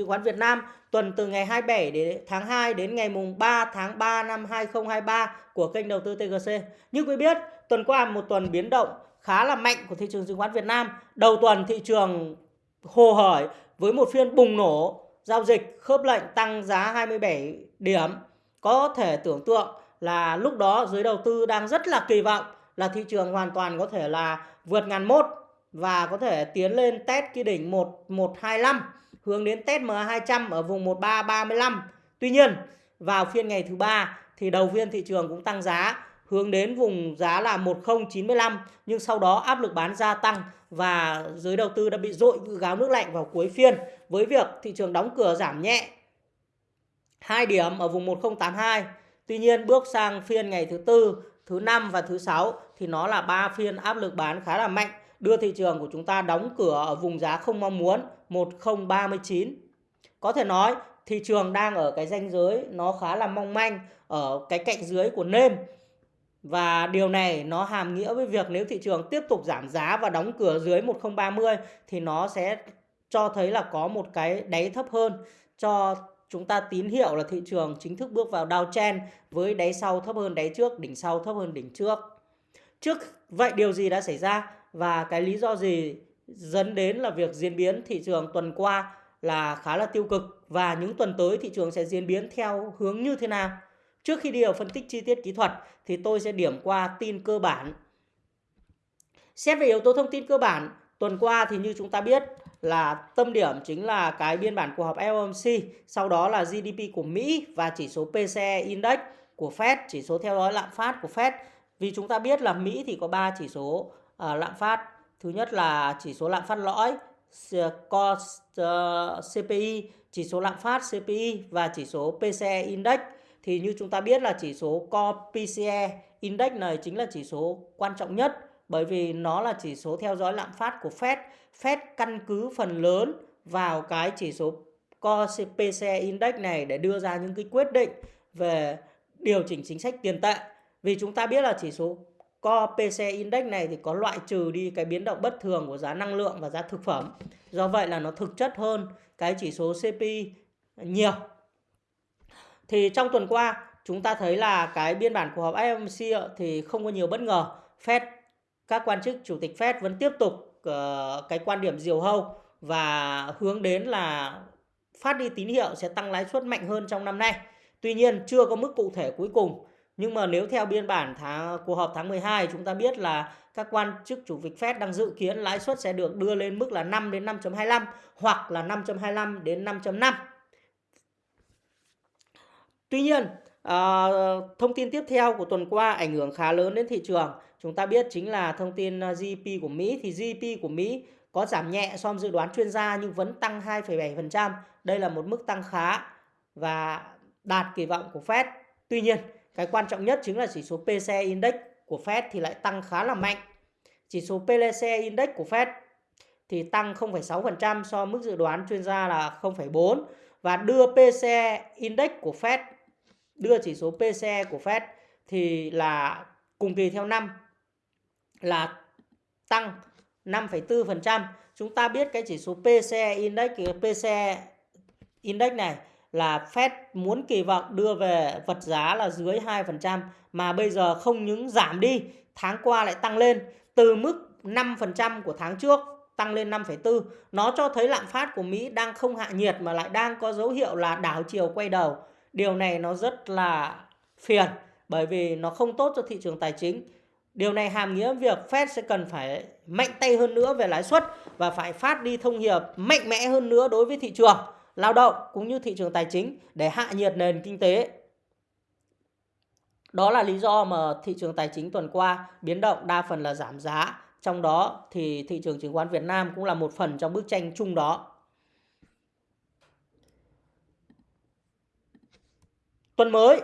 chứng khoán Việt Nam tuần từ ngày 27 đến tháng 2 đến ngày mùng 3 tháng 3 năm 2023 của kênh đầu tư TGC. Như quý biết, tuần qua một tuần biến động khá là mạnh của thị trường chứng khoán Việt Nam. Đầu tuần thị trường hồ hởi với một phiên bùng nổ giao dịch khớp lệnh tăng giá 27 điểm. Có thể tưởng tượng là lúc đó giới đầu tư đang rất là kỳ vọng là thị trường hoàn toàn có thể là vượt ngàn mốt và có thể tiến lên test cái đỉnh 1125 hướng đến test MA200 ở vùng 1335. Tuy nhiên, vào phiên ngày thứ ba thì đầu phiên thị trường cũng tăng giá hướng đến vùng giá là 1095 nhưng sau đó áp lực bán gia tăng và giới đầu tư đã bị dội gáo nước lạnh vào cuối phiên với việc thị trường đóng cửa giảm nhẹ 2 điểm ở vùng 1082. Tuy nhiên bước sang phiên ngày thứ tư, thứ năm và thứ sáu thì nó là ba phiên áp lực bán khá là mạnh đưa thị trường của chúng ta đóng cửa ở vùng giá không mong muốn 1039. Có thể nói thị trường đang ở cái ranh giới nó khá là mong manh ở cái cạnh dưới của nêm và điều này nó hàm nghĩa với việc nếu thị trường tiếp tục giảm giá và đóng cửa dưới 1030 thì nó sẽ cho thấy là có một cái đáy thấp hơn cho chúng ta tín hiệu là thị trường chính thức bước vào downtrend với đáy sau thấp hơn đáy trước, đỉnh sau thấp hơn đỉnh trước. Trước vậy điều gì đã xảy ra và cái lý do gì dẫn đến là việc diễn biến thị trường tuần qua là khá là tiêu cực và những tuần tới thị trường sẽ diễn biến theo hướng như thế nào? Trước khi đi vào phân tích chi tiết kỹ thuật thì tôi sẽ điểm qua tin cơ bản. Xét về yếu tố thông tin cơ bản, tuần qua thì như chúng ta biết là tâm điểm chính là cái biên bản cuộc họp FOMC, sau đó là GDP của Mỹ và chỉ số PCE Index của Fed, chỉ số theo dõi lạm phát của Fed. Vì chúng ta biết là Mỹ thì có 3 chỉ số uh, lạm phát. Thứ nhất là chỉ số lạm phát lõi, uh, CPI, ờ, chỉ số lạm phát CPI và chỉ số PCE Index thì như chúng ta biết là chỉ số Core PCE Index này chính là chỉ số quan trọng nhất bởi vì nó là chỉ số theo dõi lạm phát của Fed. Fed căn cứ phần lớn vào cái chỉ số Core PCE Index này để đưa ra những cái quyết định về điều chỉnh chính sách tiền tệ. Vì chúng ta biết là chỉ số CoPC Index này thì có loại trừ đi cái biến động bất thường của giá năng lượng và giá thực phẩm. Do vậy là nó thực chất hơn cái chỉ số CPI nhiều. Thì trong tuần qua chúng ta thấy là cái biên bản cuộc họp FOMC thì không có nhiều bất ngờ. Fed các quan chức chủ tịch Fed vẫn tiếp tục uh, cái quan điểm diều hâu và hướng đến là phát đi tín hiệu sẽ tăng lãi suất mạnh hơn trong năm nay. Tuy nhiên chưa có mức cụ thể cuối cùng. Nhưng mà nếu theo biên bản tháng cuộc họp tháng 12 chúng ta biết là các quan chức chủ tịch Fed đang dự kiến lãi suất sẽ được đưa lên mức là 5 đến 5.25 hoặc là 5.25 đến 5.5. Tuy nhiên, à, thông tin tiếp theo của tuần qua ảnh hưởng khá lớn đến thị trường. Chúng ta biết chính là thông tin ờ, GDP của Mỹ thì GDP của Mỹ có giảm nhẹ so với dự đoán chuyên gia nhưng vẫn tăng 2,7%. Đây là một mức tăng khá và đạt kỳ vọng của Fed. Tuy nhiên, cái quan trọng nhất chính là chỉ số PCE Index của Fed thì lại tăng khá là mạnh. Chỉ số PCE Index của Fed thì tăng 0,6% so với mức dự đoán chuyên gia là 0,4 và đưa PCE Index của Fed đưa chỉ số PCE của Fed thì là cùng kỳ theo năm là tăng 5,4%. Chúng ta biết cái chỉ số PCE Index PCE Index này là Fed muốn kỳ vọng đưa về vật giá là dưới 2% mà bây giờ không những giảm đi, tháng qua lại tăng lên từ mức 5% của tháng trước tăng lên 5,4. Nó cho thấy lạm phát của Mỹ đang không hạ nhiệt mà lại đang có dấu hiệu là đảo chiều quay đầu. Điều này nó rất là phiền bởi vì nó không tốt cho thị trường tài chính. Điều này hàm nghĩa việc Fed sẽ cần phải mạnh tay hơn nữa về lãi suất và phải phát đi thông hiệp mạnh mẽ hơn nữa đối với thị trường lao động cũng như thị trường tài chính để hạ nhiệt nền kinh tế. Đó là lý do mà thị trường tài chính tuần qua biến động đa phần là giảm giá. Trong đó thì thị trường chứng khoán Việt Nam cũng là một phần trong bức tranh chung đó. Tuần mới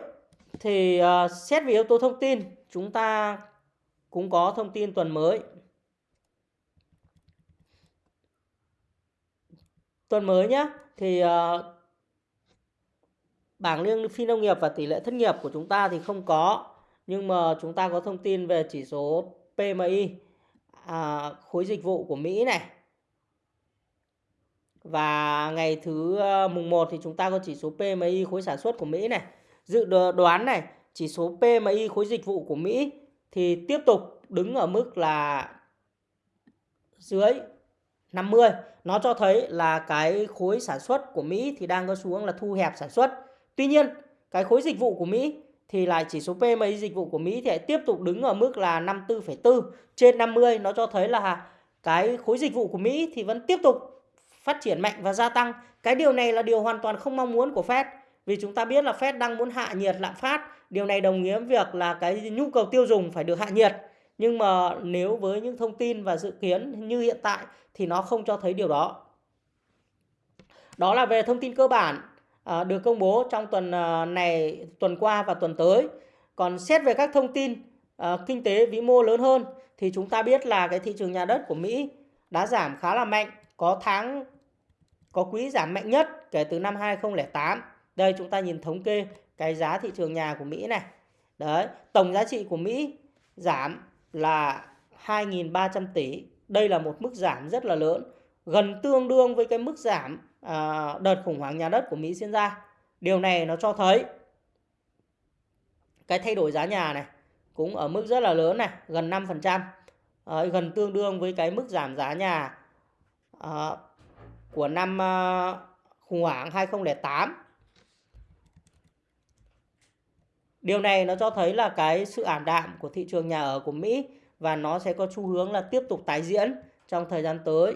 thì uh, xét về yếu tố thông tin, chúng ta cũng có thông tin tuần mới. Tuần mới nhé, thì uh, bảng lương phi nông nghiệp và tỷ lệ thất nghiệp của chúng ta thì không có. Nhưng mà chúng ta có thông tin về chỉ số PMI, à, khối dịch vụ của Mỹ này. và ngày thứ ờ, mùng 1 thì chúng ta có chỉ số PMI khối sản xuất của Mỹ này. Dự đoán này, chỉ số PMI khối dịch vụ của Mỹ thì tiếp tục đứng ở mức là dưới 50. Nó cho thấy là cái khối sản xuất của Mỹ thì đang có xu hướng là thu hẹp sản xuất. Tuy nhiên, cái khối dịch vụ của Mỹ thì lại chỉ số PMI dịch vụ của Mỹ thì lại tiếp tục đứng ở mức là 54,4 trên 50. Nó cho thấy là cái khối dịch vụ của Mỹ thì vẫn tiếp tục phát triển mạnh và gia tăng. Cái điều này là điều hoàn toàn không mong muốn của Fed. Vì chúng ta biết là Fed đang muốn hạ nhiệt lạm phát. Điều này đồng nghĩa với việc là cái nhu cầu tiêu dùng phải được hạ nhiệt. Nhưng mà nếu với những thông tin và dự kiến như hiện tại thì nó không cho thấy điều đó. Đó là về thông tin cơ bản à, được công bố trong tuần à, này, tuần qua và tuần tới. Còn xét về các thông tin à, kinh tế vĩ mô lớn hơn thì chúng ta biết là cái thị trường nhà đất của Mỹ đã giảm khá là mạnh, có tháng có quý giảm mạnh nhất kể từ năm 2008. Đây chúng ta nhìn thống kê cái giá thị trường nhà của Mỹ này. Đấy, tổng giá trị của Mỹ giảm là 2.300 tỷ. Đây là một mức giảm rất là lớn, gần tương đương với cái mức giảm à, đợt khủng hoảng nhà đất của Mỹ diễn ra. Điều này nó cho thấy cái thay đổi giá nhà này cũng ở mức rất là lớn này, gần 5%. À, gần tương đương với cái mức giảm giá nhà à, của năm à, khủng hoảng 2008. Điều này nó cho thấy là cái sự ảm đạm của thị trường nhà ở của Mỹ và nó sẽ có xu hướng là tiếp tục tái diễn trong thời gian tới.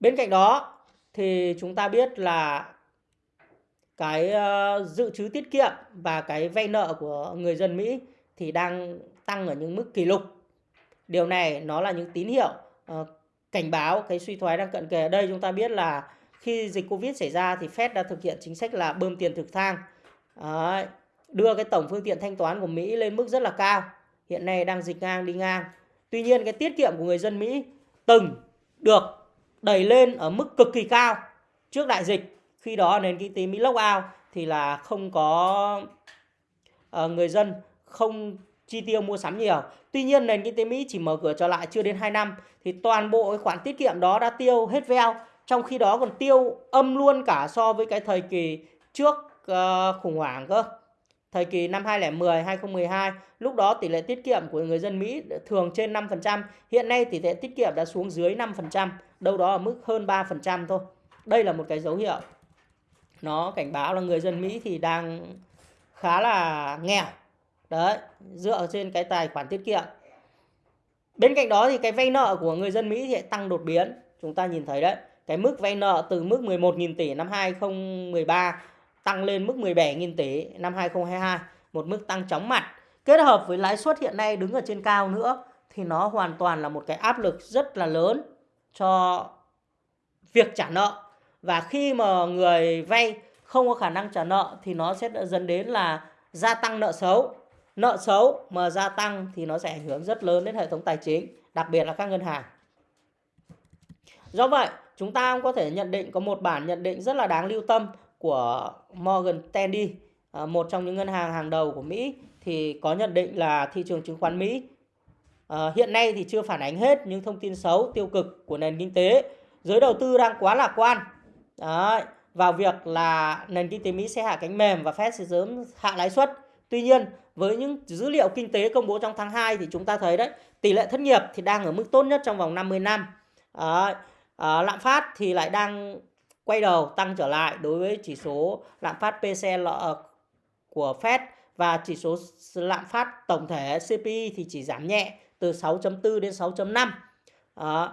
Bên cạnh đó thì chúng ta biết là cái ờ, dự trữ tiết kiệm và cái vay nợ của người dân Mỹ thì đang tăng ở những mức kỷ lục. Điều này nó là những tín hiệu ờ, cảnh báo, cái suy thoái đang cận kề. Ở đây chúng ta biết là khi dịch Covid xảy ra thì Fed đã thực hiện chính sách là bơm tiền thực thang. Đấy, đưa cái tổng phương tiện thanh toán của Mỹ lên mức rất là cao. Hiện nay đang dịch ngang đi ngang. Tuy nhiên cái tiết kiệm của người dân Mỹ từng được đẩy lên ở mức cực kỳ cao trước đại dịch. Khi đó nền kinh tế Mỹ lock out thì là không có uh, người dân không chi tiêu mua sắm nhiều. Tuy nhiên nền kinh tế Mỹ chỉ mở cửa trở lại chưa đến 2 năm thì toàn bộ cái khoản tiết kiệm đó đã tiêu hết veo. Trong khi đó còn tiêu âm luôn cả so với cái thời kỳ trước uh, khủng hoảng cơ. Thời kỳ năm 2010, 2012, lúc đó tỷ lệ tiết kiệm của người dân Mỹ thường trên 5%, hiện nay tỷ lệ tiết kiệm đã xuống dưới 5%, đâu đó ở mức hơn 3% thôi. Đây là một cái dấu hiệu. Nó cảnh báo là người dân Mỹ thì đang khá là nghèo. Đấy, dựa trên cái tài khoản tiết kiệm. Bên cạnh đó thì cái vay nợ của người dân Mỹ thì tăng đột biến. Chúng ta nhìn thấy đấy, cái mức vay nợ từ mức 11.000 tỷ năm 2013 tăng lên mức 17.000 tỷ năm 2022, một mức tăng chóng mặt. Kết hợp với lãi suất hiện nay đứng ở trên cao nữa thì nó hoàn toàn là một cái áp lực rất là lớn cho việc trả nợ. Và khi mà người vay không có khả năng trả nợ thì nó sẽ dẫn đến là gia tăng nợ xấu. Nợ xấu mà gia tăng thì nó sẽ ảnh hưởng rất lớn đến hệ thống tài chính, đặc biệt là các ngân hàng. Do vậy, chúng ta cũng có thể nhận định có một bản nhận định rất là đáng lưu tâm của Morgan Stanley, à, một trong những ngân hàng hàng đầu của Mỹ thì có nhận định là thị trường chứng khoán Mỹ à, hiện nay thì chưa phản ánh hết những thông tin xấu tiêu cực của nền kinh tế. Giới đầu tư đang quá lạc quan đấy, vào việc là nền kinh tế Mỹ sẽ hạ cánh mềm và Fed sẽ sớm hạ lãi suất. Tuy nhiên, với những dữ liệu kinh tế công bố trong tháng 2 thì chúng ta thấy đấy, tỷ lệ thất nghiệp thì đang ở mức tốt nhất trong vòng 50 năm. Đấy, à, lạm phát thì lại đang quay đầu tăng trở lại đối với chỉ số lạm phát PCL ờ, của Fed và chỉ số lạm phát tổng thể CPI thì chỉ giảm nhẹ từ 6.4 đến 6.5. À, ờ,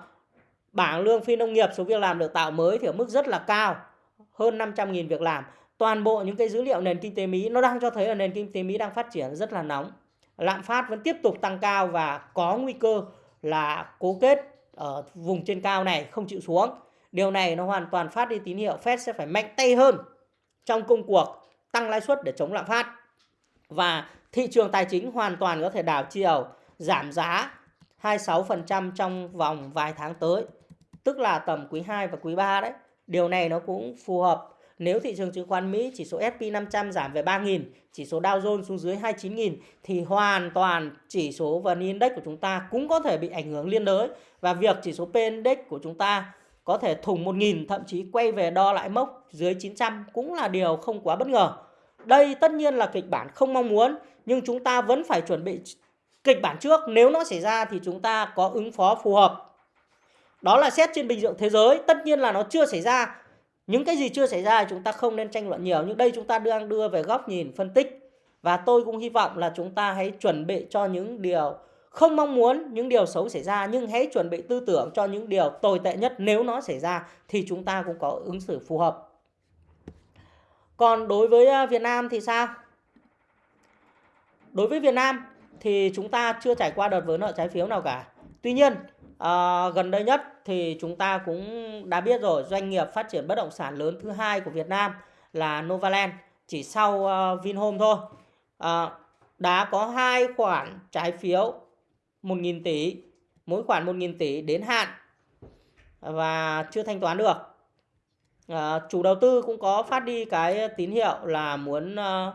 bảng lương phi nông nghiệp số việc làm được tạo mới thì ở mức rất là cao, hơn 500.000 việc làm. Toàn bộ những cái dữ liệu nền kinh tế Mỹ nó đang cho thấy là nền kinh tế Mỹ đang phát triển rất là nóng. Lạm phát vẫn tiếp tục tăng cao và có nguy cơ là cố kết ở vùng trên cao này không chịu xuống. Điều này nó hoàn toàn phát đi tín hiệu Fed sẽ phải mạnh tay hơn trong công cuộc tăng lãi suất để chống lạm phát. Và thị trường tài chính hoàn toàn có thể đảo chiều giảm giá 26% trong vòng vài tháng tới. Tức là tầm quý 2 và quý 3 đấy. Điều này nó cũng phù hợp nếu thị trường chứng khoán Mỹ chỉ số S&P 500 giảm về 3.000, chỉ số Dow Jones xuống dưới 29.000 thì hoàn toàn chỉ số VN Index của chúng ta cũng có thể bị ảnh hưởng liên đới và việc chỉ số P Index của chúng ta có thể thủng 1.000 thậm chí quay về đo lại mốc dưới 900 cũng là điều không quá bất ngờ. Đây tất nhiên là kịch bản không mong muốn nhưng chúng ta vẫn phải chuẩn bị kịch bản trước nếu nó xảy ra thì chúng ta có ứng phó phù hợp. Đó là xét trên bình diện thế giới, tất nhiên là nó chưa xảy ra. Những cái gì chưa xảy ra chúng ta không nên tranh luận nhiều nhưng đây chúng ta đang đưa về góc nhìn phân tích và tôi cũng hy vọng là chúng ta hãy chuẩn bị cho những điều không mong muốn những điều xấu xảy ra nhưng hãy chuẩn bị tư tưởng cho những điều tồi tệ nhất nếu nó xảy ra thì chúng ta cũng có ứng xử phù hợp. Còn đối với à, Việt Nam thì sao? Đối với Việt Nam thì chúng ta chưa trải qua đợt vỡ nợ trái phiếu nào cả. Tuy nhiên, à, gần đây nhất thì chúng ta cũng đã biết rồi doanh nghiệp phát triển bất động sản lớn thứ hai của Việt Nam là Novaland chỉ sau uh, Vinhome thôi. À, đã có hai khoản trái phiếu 1.000 tỷ, mỗi khoản 1.000 tỷ đến hạn và chưa thanh toán được. À, chủ đầu tư cũng có phát đi cái tín hiệu là muốn à,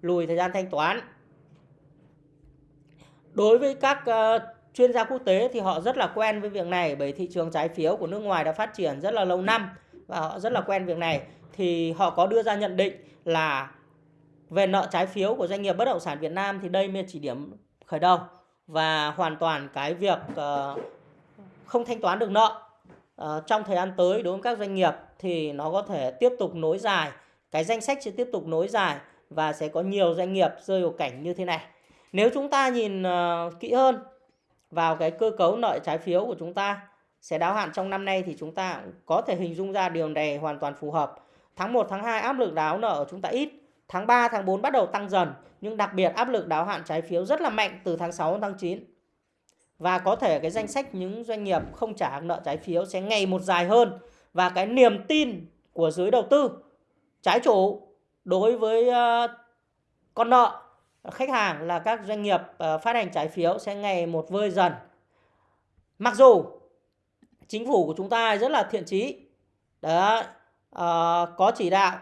lùi thời gian thanh toán. Đối với các à, chuyên gia quốc tế thì họ rất là quen với việc này bởi thị trường trái phiếu của nước ngoài đã phát triển rất là lâu năm và họ rất là quen việc này thì họ có đưa ra nhận định là về nợ trái phiếu của doanh nghiệp bất động sản Việt Nam thì đây mới chỉ điểm khởi đầu và hoàn toàn cái việc uh, không thanh toán được nợ uh, trong thời gian tới đối với các doanh nghiệp thì nó có thể tiếp tục nối dài cái danh sách sẽ tiếp tục nối dài và sẽ có nhiều doanh nghiệp rơi vào cảnh như thế này nếu chúng ta nhìn uh, kỹ hơn vào cái cơ cấu nợ trái phiếu của chúng ta sẽ đáo hạn trong năm nay thì chúng ta có thể hình dung ra điều này hoàn toàn phù hợp. Tháng 1, tháng 2 áp lực đáo nợ của chúng ta ít, tháng 3, tháng 4 bắt đầu tăng dần, nhưng đặc biệt áp lực đáo hạn trái phiếu rất là mạnh từ tháng 6 đến tháng 9. Và có thể cái danh sách những doanh nghiệp không trả nợ trái phiếu sẽ ngày một dài hơn và cái niềm tin của giới đầu tư trái chủ đối với ờ, con nợ khách hàng là các doanh nghiệp ờ, phát hành trái phiếu sẽ ngày một vơi dần. Mặc dù chính phủ của chúng ta rất là thiện trí, đó uh, có chỉ đạo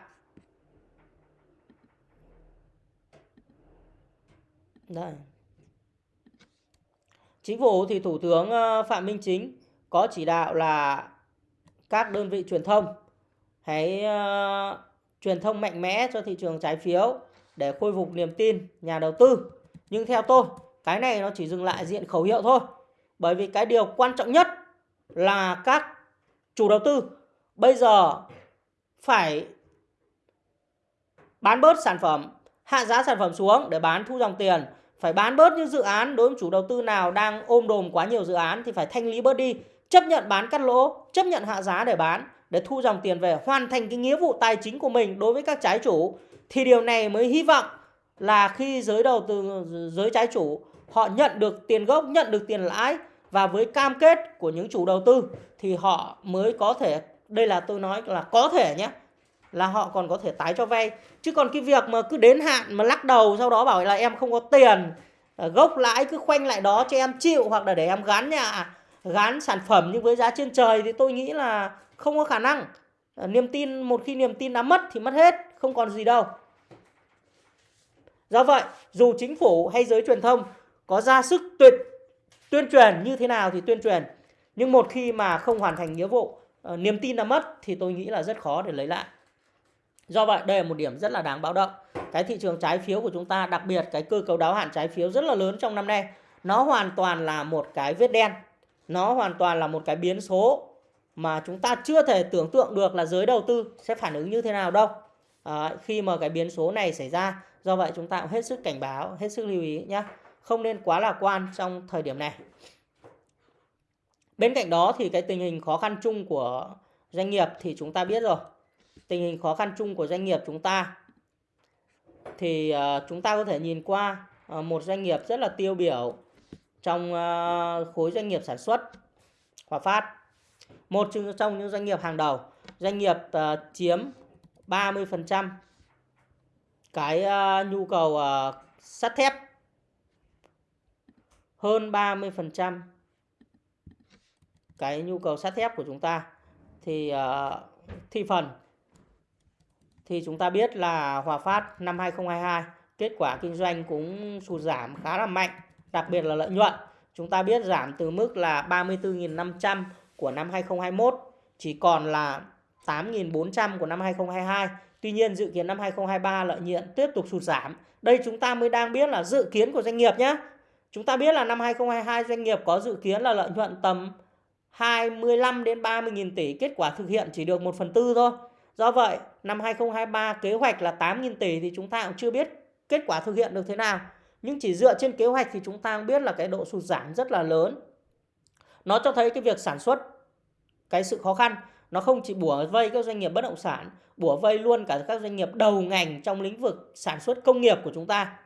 Đây. Chính phủ thì Thủ tướng ờ, Phạm Minh Chính có chỉ đạo là các đơn vị truyền thông hãy uh, truyền thông mạnh mẽ cho thị trường trái phiếu để khôi phục niềm tin nhà đầu tư. Nhưng theo tôi, cái này nó chỉ dừng lại diện khẩu hiệu thôi. Bởi vì cái điều quan trọng nhất là các chủ đầu tư bây giờ phải bán bớt sản phẩm, hạ giá sản phẩm xuống để bán thu dòng tiền. Phải bán bớt những dự án đối với chủ đầu tư nào đang ôm đồm quá nhiều dự án thì phải thanh lý bớt đi. Chấp nhận bán cắt lỗ, chấp nhận hạ giá để bán để thu dòng tiền về hoàn thành cái nghĩa vụ tài chính của mình đối với các trái chủ thì điều này mới hy vọng là khi giới đầu tư giới trái chủ họ nhận được tiền gốc nhận được tiền lãi và với cam kết của những chủ đầu tư thì họ mới có thể đây là tôi nói là có thể nhé là họ còn có thể tái cho vay. Chứ còn cái việc mà cứ đến hạn mà lắc đầu sau đó bảo là em không có tiền ờ, gốc lãi cứ khoanh lại đó cho em chịu hoặc là để em gán nhà, gán sản phẩm nhưng với giá trên trời thì tôi nghĩ là không có khả năng. Ờ, niềm tin, một khi niềm tin đã mất thì mất hết, không còn gì đâu. Do vậy, dù chính phủ hay giới truyền thông có ra sức tuyệt, tuyên truyền như thế nào thì tuyên truyền. Nhưng một khi mà không hoàn thành nghĩa vụ ờ, niềm tin đã mất thì tôi nghĩ là rất khó để lấy lại do vậy đây là một điểm rất là đáng báo động. Cái thị trường trái phiếu của chúng ta đặc biệt cái cơ cấu đáo hạn trái phiếu rất là lớn trong năm nay nó hoàn toàn là một cái vết đen. Nó hoàn toàn là một cái biến số mà chúng ta chưa thể tưởng tượng được là giới đầu tư sẽ phản ứng như thế nào đâu. À, khi mà cái biến số này xảy ra do vậy chúng ta cũng hết sức cảnh báo hết sức lưu ý nhé không nên quá lạc quan trong thời điểm này. Bên cạnh đó thì cái tình hình khó khăn chung của doanh nghiệp thì chúng ta biết rồi tình hình khó khăn chung của doanh nghiệp chúng ta. Thì ờ, chúng ta có thể nhìn qua ờ, một doanh nghiệp rất là tiêu biểu trong ờ, khối doanh nghiệp sản xuất, Hòa Phát. Một trong những doanh nghiệp hàng đầu, doanh nghiệp chiếm 30% cái nhu cầu sắt thép. Hơn 30% cái nhu cầu sắt thép của chúng ta. Thì thị phần thì chúng ta biết là Hòa Phát năm 2022 kết quả kinh doanh cũng sụt giảm khá là mạnh, đặc biệt là lợi nhuận. Chúng ta biết giảm từ mức là 34.500 của năm 2021 chỉ còn là 8.400 của năm 2022. Tuy nhiên dự kiến năm 2023 lợi nhuận tiếp tục sụt giảm. Đây chúng ta mới đang biết là dự kiến của doanh nghiệp nhé. Chúng ta biết là năm 2022 doanh nghiệp có dự kiến là lợi nhuận tầm 25 đến 30 nghìn tỷ, kết quả thực hiện chỉ được 1 phần tư thôi. Do vậy, năm 2023 kế hoạch là 8 nghìn tỷ thì chúng ta cũng chưa biết kết quả thực hiện được thế nào. Nhưng chỉ dựa trên kế hoạch thì chúng ta cũng biết là cái độ sụt giảm rất là lớn. Nó cho thấy cái việc sản xuất, cái sự khó khăn, nó không chỉ bủa vây các doanh nghiệp bất động sản, bủa vây luôn cả các doanh nghiệp đầu ngành trong lĩnh vực sản xuất công nghiệp của chúng ta.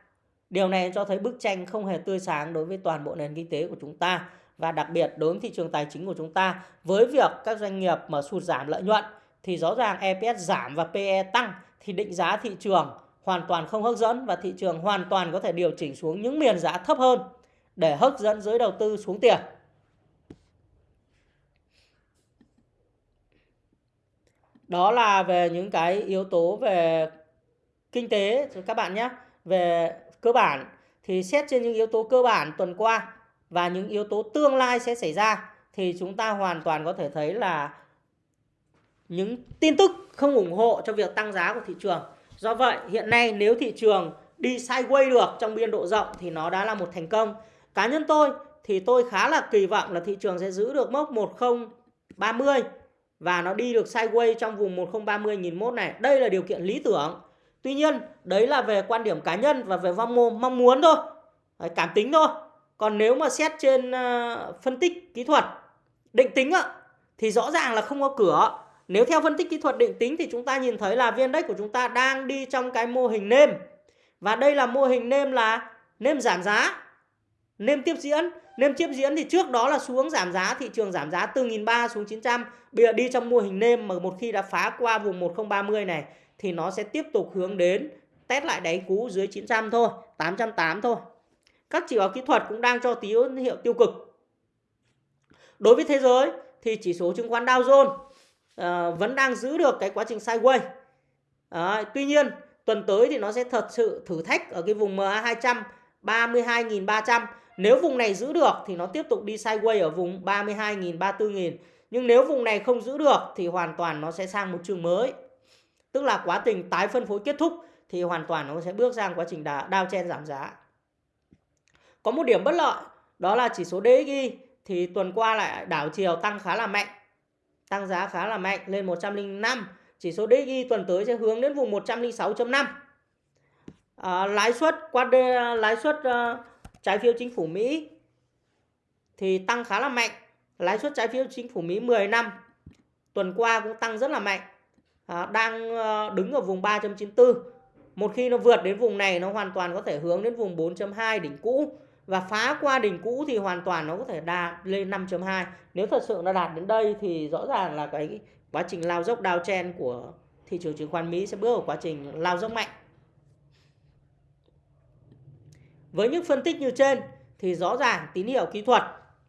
Điều này cho thấy bức tranh không hề tươi sáng đối với toàn bộ nền kinh tế của chúng ta và đặc biệt đối với thị trường tài chính của chúng ta với việc các doanh nghiệp mà sụt giảm lợi nhuận thì rõ ràng EPS giảm và PE tăng thì định giá thị trường hoàn toàn không hấp dẫn và thị trường hoàn toàn có thể điều chỉnh xuống những miền giá thấp hơn để hấp dẫn giới đầu tư xuống tiền. Đó là về những cái yếu tố về kinh tế, các bạn nhé. Về cơ bản thì xét trên những yếu tố cơ bản tuần qua và những yếu tố tương lai sẽ xảy ra thì chúng ta hoàn toàn có thể thấy là những tin tức không ủng hộ cho việc tăng giá của thị trường. Do vậy, hiện nay nếu thị trường đi sideways được trong biên độ rộng thì nó đã là một thành công. Cá nhân tôi thì tôi khá là kỳ vọng là thị trường sẽ giữ được mốc 1030 và nó đi được sideways trong vùng 1030 1001 này. Đây là điều kiện lý tưởng. Tuy nhiên, đấy là về quan điểm cá nhân và về vong mong muốn thôi. Cảm tính thôi. Còn nếu mà xét trên ờ, phân tích kỹ thuật, định tính thì rõ ràng là không có cửa. Nếu theo phân tích kỹ thuật định tính thì chúng ta nhìn thấy là viên đất của chúng ta đang đi trong cái mô hình nêm. Và đây là mô hình nêm là nêm giảm giá, nêm tiếp diễn. Nêm tiếp diễn thì trước đó là xuống giảm giá, thị trường giảm giá từ 1.300 xuống 900. Bây giờ đi trong mô hình nêm mà một khi đã phá qua vùng 1030 này thì nó sẽ tiếp tục hướng đến test lại đáy cũ dưới 900 thôi, 880 thôi. Các chỉ báo kỹ thuật cũng đang cho tín hiệu tiêu cực. Đối với thế giới thì chỉ số chứng khoán Dow Jones uh, vẫn đang giữ được cái quá trình sideways. À, tuy nhiên tuần tới thì nó sẽ thật sự thử thách ở cái vùng MA 200 32.300. Nếu vùng này giữ được thì nó tiếp tục đi sideways ở vùng 32.000 34.000. Nhưng nếu vùng này không giữ được thì hoàn toàn nó sẽ sang một trường mới. Tức là quá trình tái phân phối kết thúc thì hoàn toàn nó sẽ bước sang quá trình đao chen giảm giá. Có một điểm bất lợi đó là chỉ số DXY thì tuần qua lại đảo chiều tăng khá là mạnh. Tăng giá khá là mạnh lên 105. Chỉ số DXY tuần tới sẽ hướng đến vùng 106.5. À, lãi suất qua à, lãi suất uh, trái phiếu chính phủ Mỹ thì tăng khá là mạnh. Lãi suất trái phiếu chính phủ Mỹ 10 năm tuần qua cũng tăng rất là mạnh. À, đang uh, đứng ở vùng 3.94. Một khi nó vượt đến vùng này nó hoàn toàn có thể hướng đến vùng 4.2 đỉnh cũ và phá qua đỉnh cũ thì hoàn toàn nó có thể đạt lên 5.2 nếu thật sự nó đạt đến đây thì rõ ràng là cái quá trình lao dốc downtrend của thị trường chứng khoán Mỹ sẽ bước vào quá trình lao dốc mạnh. Với những phân tích như trên thì rõ ràng tín hiệu kỹ thuật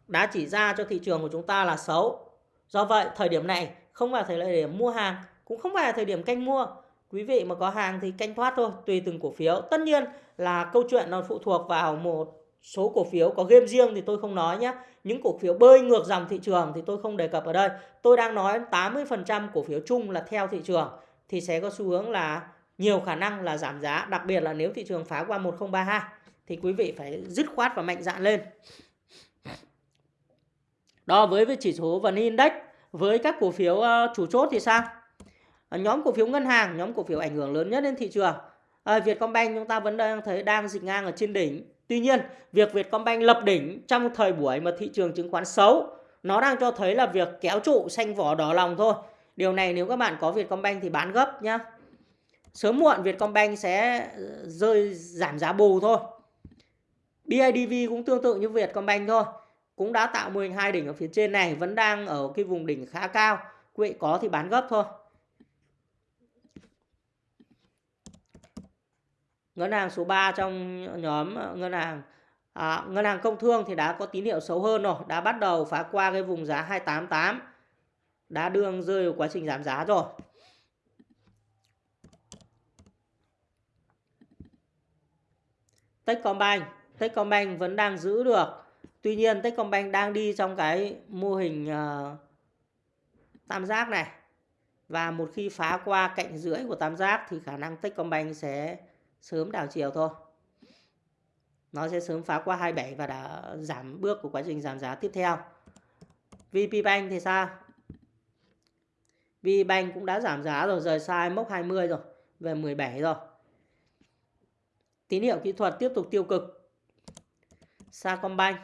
đã chỉ ra cho thị trường của chúng ta là xấu. Do vậy, thời điểm này không phải thời điểm mua hàng, cũng không phải là thời điểm canh mua. Quý vị mà có hàng thì canh thoát thôi, tùy từng cổ phiếu. Tất nhiên là câu chuyện nó phụ thuộc vào một số cổ phiếu có game riêng thì tôi không nói nhé. Những cổ phiếu bơi ngược dòng thị trường thì tôi không đề cập ở đây. Tôi đang nói 80% cổ phiếu chung là theo thị trường thì sẽ có xu hướng là nhiều khả năng là giảm giá đặc biệt là nếu thị trường phá qua 1032 thì quý vị phải dứt khoát và mạnh dạn lên. Đó với với chỉ số vn index với các cổ phiếu ờ, chủ chốt thì sao? Ờ, nhóm cổ phiếu ngân hàng nhóm cổ phiếu ảnh hưởng lớn nhất đến thị trường. À, Vietcombank chúng ta vẫn đang thấy đang dịch ngang ở trên đỉnh. Tuy nhiên, việc Vietcombank lập đỉnh trong thời buổi mà thị trường chứng khoán xấu, nó đang cho thấy là việc kéo trụ xanh vỏ đỏ lòng thôi. Điều này nếu các bạn có Vietcombank thì bán gấp nhá. Sớm muộn Vietcombank sẽ ờ, rơi giảm giá bù thôi. BIDV cũng tương tự như Vietcombank thôi. Cũng đã tạo mô hình hai đỉnh ở phía trên này, vẫn đang ở cái vùng đỉnh khá cao. Quý vị có thì bán gấp thôi. ngân hàng số 3 trong nhóm ờ, ngân hàng à, ngân hàng công thương thì đã có tín hiệu xấu hơn rồi đã bắt đầu phá qua cái vùng giá 288 đã đường rơi vào quá trình giảm giá rồi. Techcombank Techcombank vẫn đang giữ được. Tuy nhiên Techcombank đang đi trong cái mô hình uh, tam giác này. Và một khi phá qua cạnh rưỡi của tam giác thì khả năng Techcombank sẽ sớm đảo chiều thôi. Nó sẽ sớm phá qua 27 và đã giảm bước của quá trình giảm giá tiếp theo. VPBank thì sao? VPBank cũng đã giảm giá rồi, rời sai mốc 20 rồi, về 17 rồi. Tín hiệu kỹ thuật tiếp tục tiêu cực. Sacombank,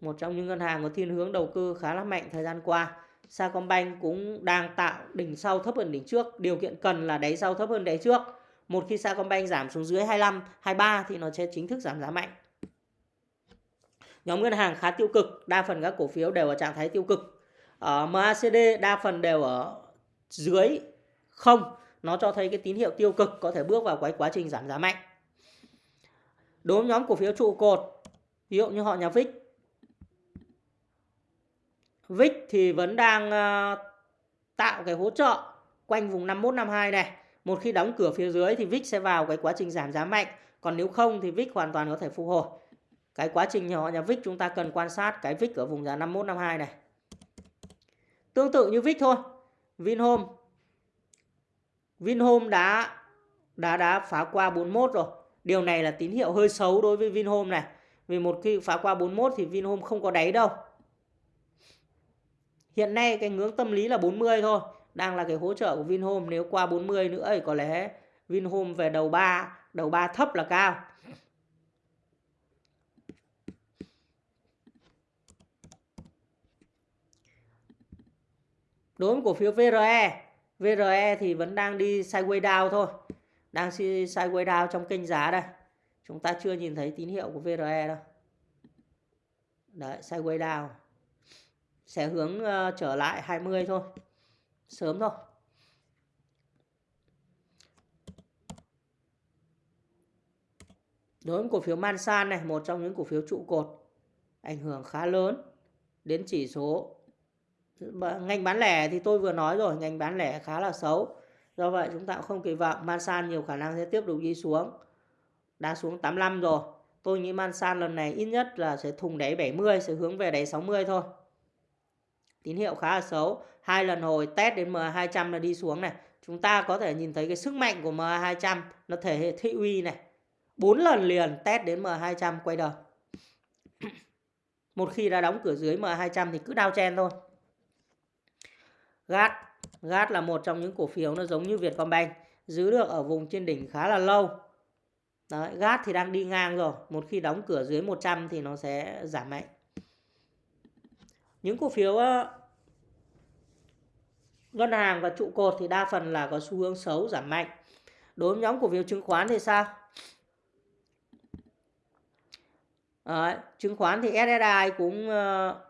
một trong những ngân hàng có thiên hướng đầu cơ khá là mạnh thời gian qua. Sacombank cũng đang tạo đỉnh sau thấp hơn đỉnh trước. Điều kiện cần là đáy sau thấp hơn đáy trước một khi Sacombank giảm xuống dưới 25 23 thì nó sẽ chính thức giảm giá mạnh. Nhóm ngân hàng khá tiêu cực, đa phần các cổ phiếu đều ở trạng thái tiêu cực. Ở MACD đa phần đều ở dưới không. Nó cho thấy cái tín hiệu tiêu cực có thể bước vào cái quá trình giảm giá mạnh. Đối với nhóm cổ phiếu trụ cột, ví dụ như họ nhà VIX VIX thì vẫn đang ờ, tạo cái hỗ trợ quanh vùng 51 52 này. Một khi đóng cửa phía dưới thì VIX sẽ vào cái quá trình giảm giá mạnh, còn nếu không thì VIX hoàn toàn có thể phục hồi. Cái quá trình nhỏ nhà VIX chúng ta cần quan sát cái VIX ở vùng giá 51 52 này. Tương tự như VIX thôi. Vinhome Vinhome đã đã đã phá qua 41 rồi. Điều này là tín hiệu hơi xấu đối với Vinhome này. Vì một khi phá qua 41 thì Vinhome không có đáy đâu. Hiện nay cái ngưỡng tâm lý là 40 thôi. Đang là cái hỗ trợ của Vinhome. Nếu qua 40 nữa thì có lẽ Vinhome về đầu 3, đầu 3 thấp là cao. Đối với cổ phiếu VRE, VRE thì vẫn đang đi sideways down thôi. Đang sideways down trong kênh giá đây. Chúng ta chưa nhìn thấy tín hiệu của VRE đâu. Đấy, sideways down. Sẽ hướng uh, trở lại 20 thôi. Sớm thôi. Đối với cổ phiếu Mansan này, một trong những cổ phiếu trụ cột ảnh hưởng khá lớn đến chỉ số. Ngành bán lẻ thì tôi vừa nói rồi ngành bán lẻ khá là xấu. Do vậy chúng ta cũng không kỳ vọng Mansan nhiều khả năng sẽ tiếp tục đi xuống. Đã xuống 85 rồi. Tôi nghĩ Mansan lần này ít nhất là sẽ thùng đáy 70 sẽ hướng về đáy 60 thôi tín hiệu khá là xấu. Hai lần hồi test đến MA200 là đi xuống này. Chúng ta có thể nhìn thấy cái sức mạnh của MA200 nó thể hiện thị uy này. Bốn lần liền test đến MA200 quay đầu. Một khi đã đóng cửa dưới MA200 thì cứ đao chen thôi. GAT GAT là một trong những cổ phiếu nó giống như Vietcombank giữ được ở vùng trên đỉnh khá là lâu. Đấy, GAT thì đang đi ngang rồi. Một khi đóng cửa dưới 100 thì nó sẽ giảm mạnh. Những cổ phiếu ngân hàng và trụ cột thì đa phần là có xu hướng xấu giảm mạnh. Đối với nhóm cổ phiếu chứng khoán thì sao? Đấy, chứng khoán thì SSI cũng ờ,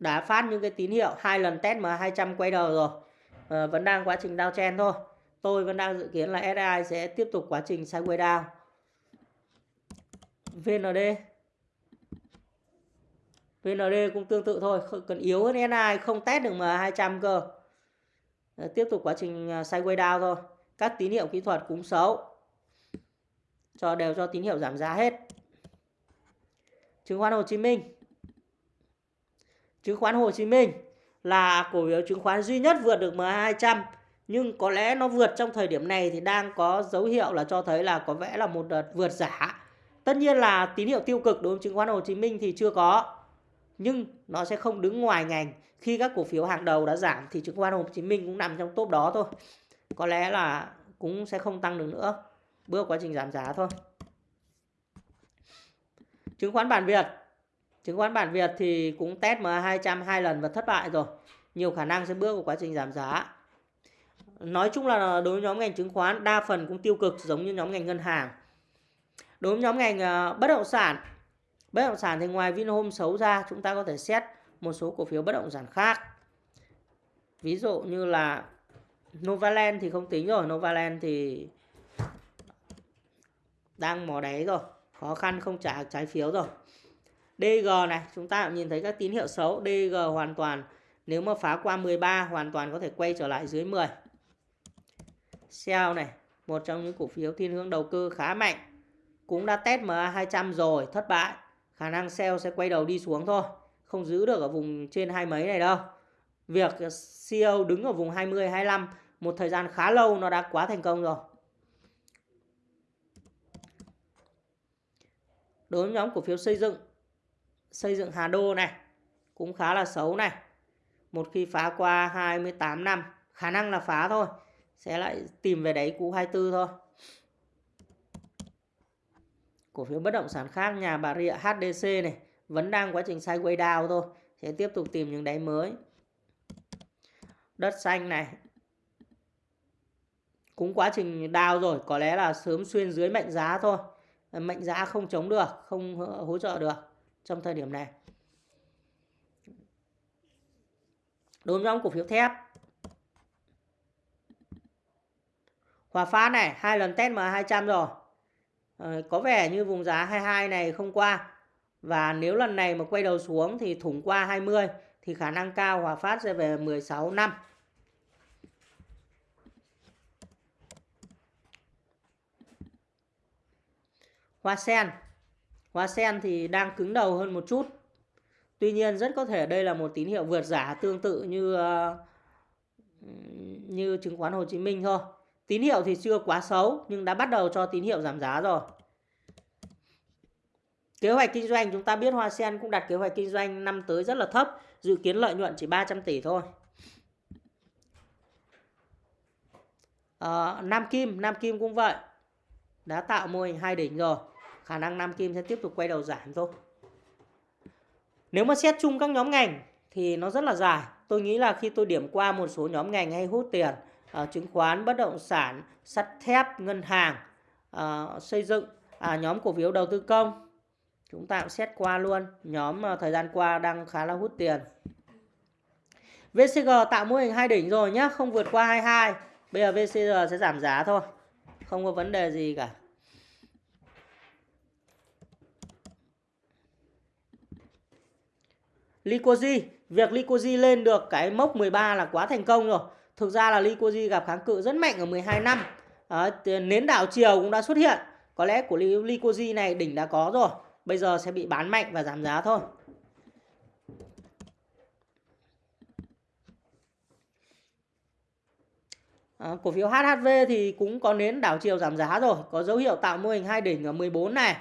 đã phát những cái tín hiệu hai lần test M200 quay đầu rồi. À, vẫn đang quá trình downtrend thôi. Tôi vẫn đang dự kiến là SI sẽ tiếp tục quá trình sideways down. VND VND cũng tương tự thôi cần yếu hơn SI không test được M200 cơ. Ờ, tiếp tục quá trình à, sideways down thôi các tín hiệu kỹ thuật cũng xấu cho, đều cho tín hiệu giảm giá hết chứng khoán Hồ Chí Minh chứng khoán Hồ Chí Minh là cổ phiếu chứng khoán duy nhất vượt được MA200 nhưng có lẽ nó vượt trong thời điểm này thì đang có dấu hiệu là cho thấy là có vẻ là một đợt vượt giả. Tất nhiên là tín hiệu tiêu cực đối với chứng khoán Hồ Chí Minh thì chưa có. Nhưng nó sẽ không đứng ngoài ngành. Khi các cổ phiếu hàng đầu đã giảm thì chứng khoán Hồ Chí Minh cũng nằm trong top đó thôi. Có lẽ là cũng sẽ không tăng được nữa. Bước quá trình giảm giá thôi. Chứng khoán bản Việt Chứng khoán bản Việt thì cũng test MA200 hai lần và thất bại rồi. Nhiều khả năng sẽ bước vào quá trình giảm giá. Nói chung là đối với nhóm ngành chứng khoán đa phần cũng tiêu cực giống như nhóm ngành ngân hàng. Đối với nhóm ngành ờ, bất động sản, bất động sản thì ngoài Vinhome xấu ra chúng ta có thể xét một số cổ phiếu bất động sản khác. Ví dụ như là Novaland thì không tính rồi, Novaland thì đang mò đáy rồi, khó khăn không trả trái phiếu rồi. DG này chúng ta nhìn thấy các tín hiệu xấu DG hoàn toàn nếu mà phá qua 13 hoàn toàn có thể quay trở lại dưới 10 Shell này một trong những cổ phiếu thiên hướng đầu cơ khá mạnh cũng đã test MA 200 rồi, thất bại. Khả năng sell sẽ quay đầu đi xuống thôi. Không giữ được ở vùng trên hai mấy này đâu. Việc CEO đứng ở vùng 20, 25 một thời gian khá lâu nó đã quá thành công rồi. Đối với nhóm cổ phiếu xây dựng, xây dựng Hà Đô này cũng khá là xấu này. Một khi phá qua 28 năm, khả năng là phá thôi. Sẽ lại tìm về đáy cũ 24 thôi. Cổ phiếu bất động sản khác nhà Bà Rịa HDC này vẫn đang quá trình sideways down thôi. Sẽ tiếp tục tìm những đáy mới. Đất xanh này cũng quá trình down rồi, có lẽ là sớm xuyên dưới mệnh giá thôi. Mệnh giá không chống được, không hỗ trợ được trong thời điểm này. Đối với cổ phiếu thép Hòa Phát này hai lần test MA200 rồi Ờ, có vẻ như vùng giá 22 này không qua. Và nếu lần này mà quay đầu xuống thì thủng qua 20 thì khả năng cao Hòa Phát sẽ về 16 năm. Hoa sen. Hoa sen thì đang cứng đầu hơn một chút. Tuy nhiên rất có thể đây là một tín hiệu vượt giả tương tự như ờ, như chứng khoán Hồ Chí Minh thôi. Tín hiệu thì chưa quá xấu nhưng đã bắt đầu cho tín hiệu giảm giá rồi. Kế hoạch kinh doanh chúng ta biết Hoa Sen cũng đặt kế hoạch kinh doanh năm tới rất là thấp, dự kiến lợi nhuận chỉ 300 tỷ thôi. À, Nam Kim, Nam Kim cũng vậy. Đã tạo mô hình hai đỉnh rồi. Khả năng Nam Kim sẽ tiếp tục quay đầu giảm thôi. Nếu mà xét chung các nhóm ngành thì nó rất là dài. Tôi nghĩ là khi tôi điểm qua một số nhóm ngành hay hút tiền, Ờ, chứng khoán, bất động sản, sắt thép, ngân hàng, ờ, xây dựng, à, nhóm cổ phiếu đầu tư công, chúng ta cũng xét qua luôn. Nhóm uh, thời gian qua đang khá là hút tiền. VCG tạo mô hình hai đỉnh rồi nhé, không vượt qua 22. Bây giờ VCG sẽ giảm giá thôi. Không có vấn đề gì cả. Lycosi, việc Lycosi lên được cái mốc 13 là quá thành công rồi. Thực ra là Lycosi gặp kháng cự rất mạnh ở 12 năm. À, nến đảo chiều cũng đã xuất hiện. Có lẽ của Lycosi này đỉnh đã có rồi. Bây giờ sẽ bị bán mạnh và giảm giá thôi. À, cổ phiếu HHV thì cũng có nến đảo chiều giảm giá rồi. Có dấu hiệu tạo mô hình hai đỉnh ở 14 này.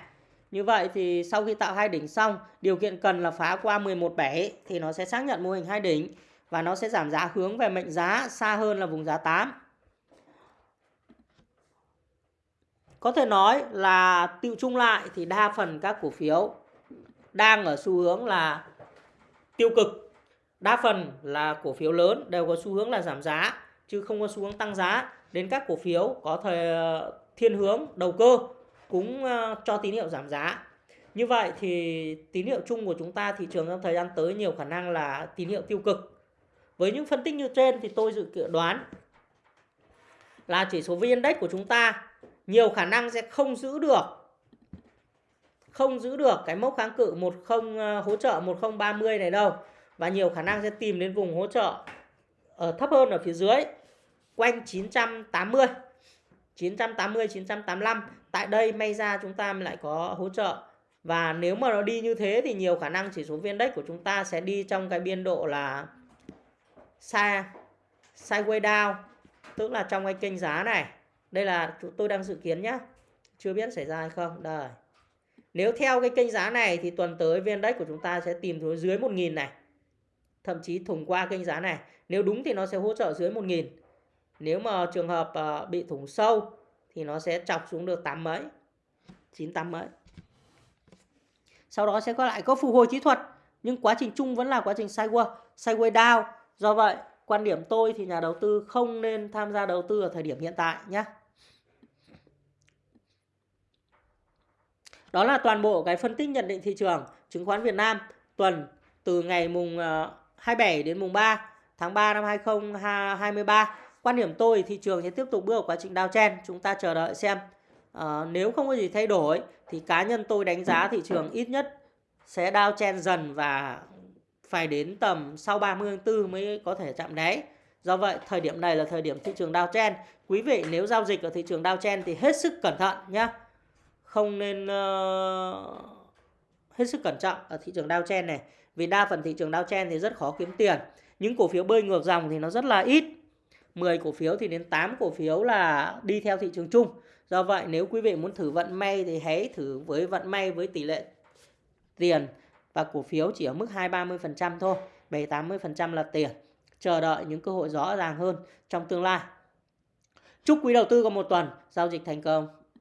Như vậy thì sau khi tạo hai đỉnh xong, điều kiện cần là phá qua 11.7 thì nó sẽ xác nhận mô hình hai đỉnh và nó sẽ giảm giá hướng về mệnh giá xa hơn là vùng giá 8. Có thể nói là tiêu chung lại thì đa phần các cổ phiếu đang ở xu hướng là tiêu cực. Đa phần là cổ phiếu lớn đều có xu hướng là giảm giá, chứ không có xu hướng tăng giá. Đến các cổ phiếu có thời, thiên hướng đầu cơ cũng ờ, cho tín hiệu giảm giá. Như vậy thì tín hiệu chung của chúng ta thị trường trong thời gian tới nhiều khả năng là tín hiệu tiêu cực. Với những phân tích như trên thì tôi dự đoán là chỉ số VN Index của chúng ta nhiều khả năng sẽ không giữ được, không giữ được cái mốc kháng cự 10 ờ, hỗ trợ 1030 này đâu. Và nhiều khả năng sẽ tìm đến vùng hỗ trợ ở thấp hơn ở phía dưới, quanh 980 980 985 tại đây may ra chúng ta lại có hỗ trợ. Và nếu mà nó đi như thế thì nhiều khả năng chỉ số viên index của chúng ta sẽ đi trong cái biên độ là sai. Sideways down. Tức là trong cái kênh giá này. Đây là tôi đang dự kiến nhé chưa biết xảy ra hay không. Đây. Nếu theo cái kênh giá này thì tuần tới viên index của chúng ta sẽ tìm xuống dưới 1.000 này. Thậm chí thủng qua kênh giá này. Nếu đúng thì nó sẽ hỗ trợ dưới 1.000 nếu mà trường hợp ờ, bị thủng sâu thì nó sẽ chọc xuống được 8 mấy. 9 8 mấy. Sau đó sẽ có lại có phục hồi kỹ thuật. Nhưng quá trình chung vẫn là quá trình sideways sideways down do vậy quan điểm tôi thì nhà đầu tư không nên tham gia đầu tư ở thời điểm hiện tại nhé. Đó là toàn bộ cái phân tích nhận định thị trường chứng khoán Việt Nam tuần từ ngày mùng ờ, 27 đến mùng 3 tháng 3 năm 2023 quan điểm tôi thị trường sẽ tiếp tục bước vào quá trình downtrend chúng ta chờ đợi xem. À, nếu không có gì thay đổi thì cá nhân tôi đánh giá thị trường ít nhất sẽ downtrend dần và phải đến tầm sau 30 tháng 4 mới có thể chạm đáy. Do vậy thời điểm này là thời điểm thị trường downtrend quý vị nếu giao dịch ở thị trường downtrend thì hết sức cẩn thận nhé không nên uh, hết sức cẩn trọng ở thị trường downtrend này. Vì đa phần thị trường downtrend thì rất khó kiếm tiền. Những cổ phiếu bơi ngược dòng thì nó rất là ít. 10 cổ phiếu thì đến 8 cổ phiếu là đi theo thị trường chung. Do vậy nếu quý vị muốn thử vận may thì hãy thử với vận may với tỷ lệ tiền và cổ phiếu chỉ ở mức 2-30% thôi 7-80% là tiền. Chờ đợi những cơ hội rõ ràng hơn trong tương lai. Chúc quý đầu tư có một tuần. Giao dịch thành công.